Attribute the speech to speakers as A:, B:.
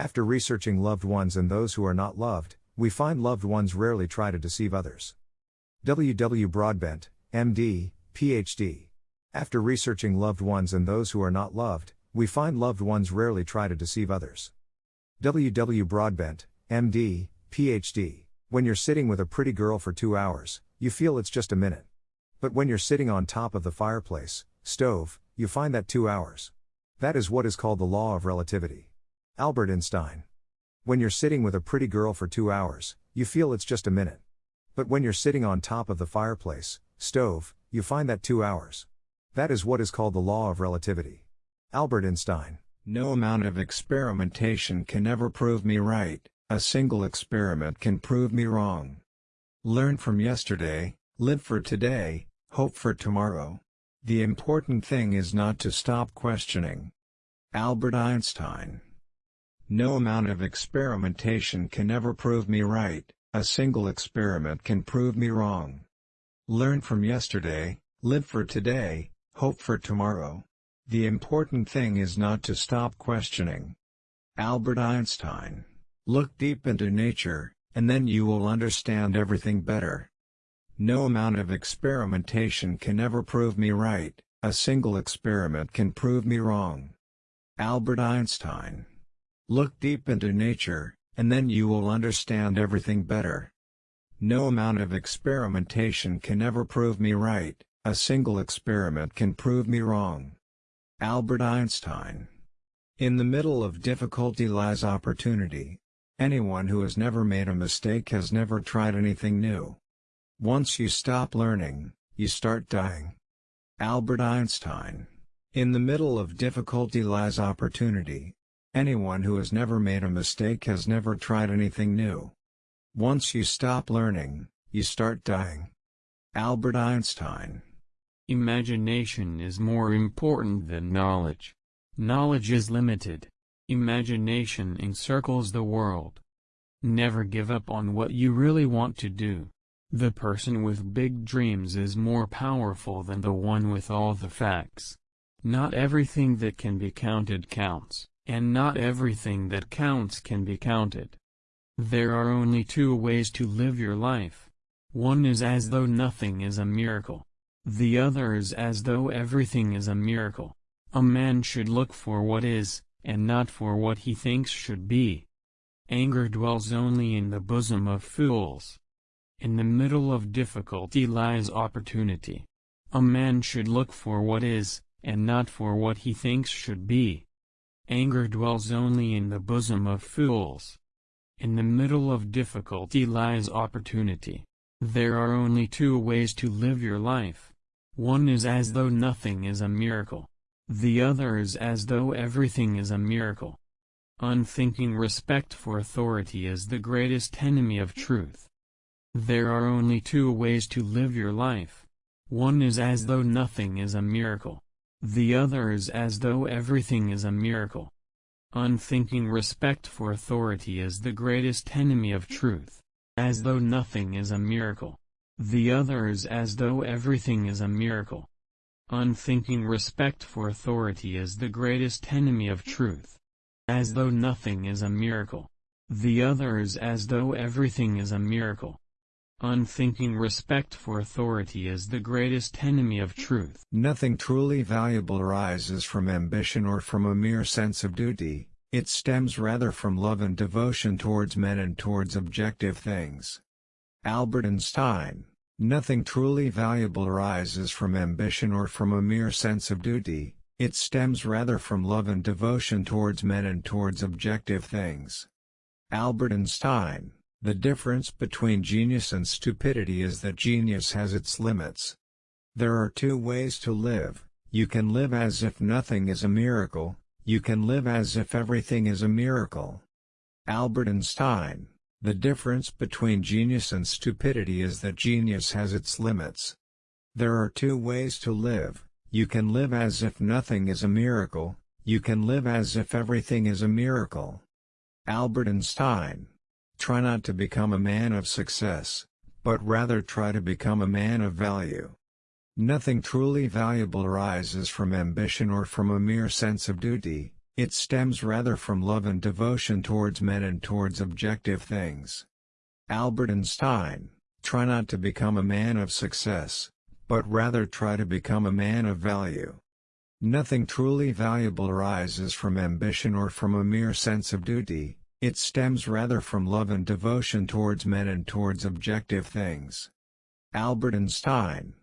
A: After researching loved ones and those who are not loved, we find loved ones rarely try to deceive others. W. W. Broadbent, MD, PhD. After researching loved ones and those who are not loved, we find loved ones rarely try to deceive others. W. W. Broadbent, MD, PhD. When you're sitting with a pretty girl for two hours, you feel it's just a minute. But when you're sitting on top of the fireplace, stove, you find that two hours. That is what is called the law of relativity. Albert Einstein. When you're sitting with a pretty girl for two hours, you feel it's just a minute. But when you're sitting on top of the fireplace, stove, you find that two hours. That is what is called the law of relativity. Albert Einstein.
B: No amount of experimentation can ever prove me right, a single experiment can prove me wrong. Learn from yesterday, live for today, hope for tomorrow. The important thing is not to stop questioning. Albert Einstein No amount of experimentation can ever prove me right, a single experiment can prove me wrong. Learn from yesterday, live for today, hope for tomorrow. The important thing is not to stop questioning. Albert Einstein Look deep into nature, and then you will understand everything better. No amount of experimentation can ever prove me right, a single experiment can prove me wrong. Albert Einstein Look deep into nature, and then you will understand everything better. No amount of experimentation can ever prove me right, a single experiment can prove me wrong. Albert Einstein In the middle of difficulty lies opportunity. Anyone who has never made a mistake has never tried anything new. Once you stop learning, you start dying. Albert Einstein. In the middle of difficulty lies opportunity. Anyone who has never made a mistake has never tried anything new. Once you stop learning, you start dying. Albert Einstein.
C: Imagination is more important than knowledge. Knowledge is limited. Imagination encircles the world. Never give up on what you really want to do. The person with big dreams is more powerful than the one with all the facts. Not everything that can be counted counts, and not everything that counts can be counted. There are only two ways to live your life. One is as though nothing is a miracle. The other is as though everything is a miracle. A man should look for what is, and not for what he thinks should be. Anger dwells only in the bosom of fools. In the middle of difficulty lies opportunity. A man should look for what is, and not for what he thinks should be. Anger dwells only in the bosom of fools. In the middle of difficulty lies opportunity. There are only two ways to live your life. One is as though nothing is a miracle. The other is as though everything is a miracle. Unthinking respect for authority is the greatest enemy of truth. There are only two ways to live your life. One is as though nothing is a miracle. The other is as though everything is a miracle. Unthinking respect for authority is the greatest enemy of truth. As though nothing is a miracle. The other is as though everything is a miracle. Unthinking respect for authority is the greatest enemy of truth. As though nothing is a miracle. The other is as though everything is a miracle. Unthinking respect for authority is the greatest enemy of truth.
B: Nothing truly valuable arises from ambition or from a mere sense of duty, it stems rather from love and devotion towards men and towards objective things. Albert Einstein Nothing truly valuable arises from ambition or from a mere sense of duty, it stems rather from love and devotion towards men and towards objective things. Albert Einstein The difference between genius and stupidity is that genius has its limits. There are two ways to live, you can live as if nothing is a miracle, you can live as if everything is a miracle. Albert Einstein the difference between genius and stupidity is that genius has its limits. There are two ways to live, you can live as if nothing is a miracle, you can live as if everything is a miracle. Albert Einstein Try not to become a man of success, but rather try to become a man of value. Nothing truly valuable arises from ambition or from a mere sense of duty, it stems rather from love and devotion towards men and towards objective things. Albert Einstein, try not to become a man of success, but rather try to become a man of value. Nothing truly valuable arises from ambition or from a mere sense of duty, it stems rather from love and devotion towards men and towards objective things. Albert Einstein